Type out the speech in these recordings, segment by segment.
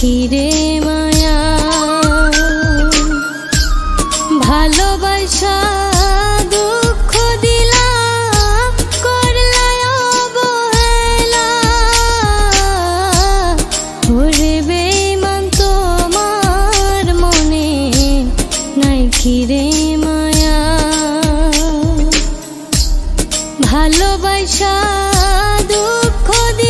পাখিরে মায়া। ভালোবাসা মনে নাই মায়া। ভালোবাসা দুঃখ দিলা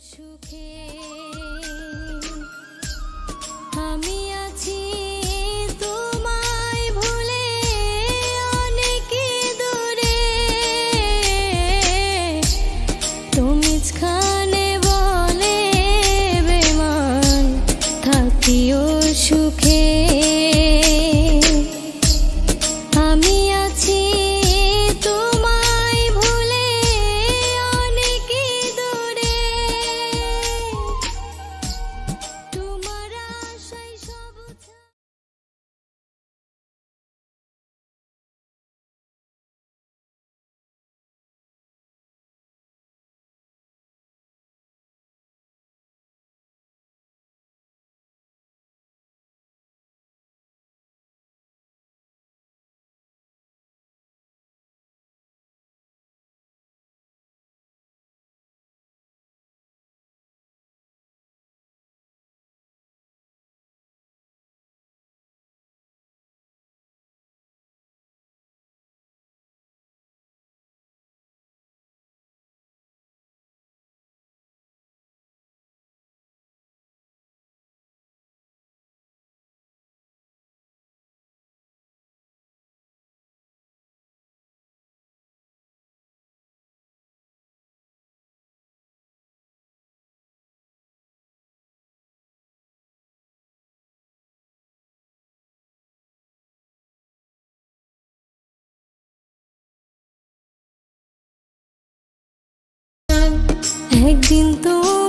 সুখে একদিন তো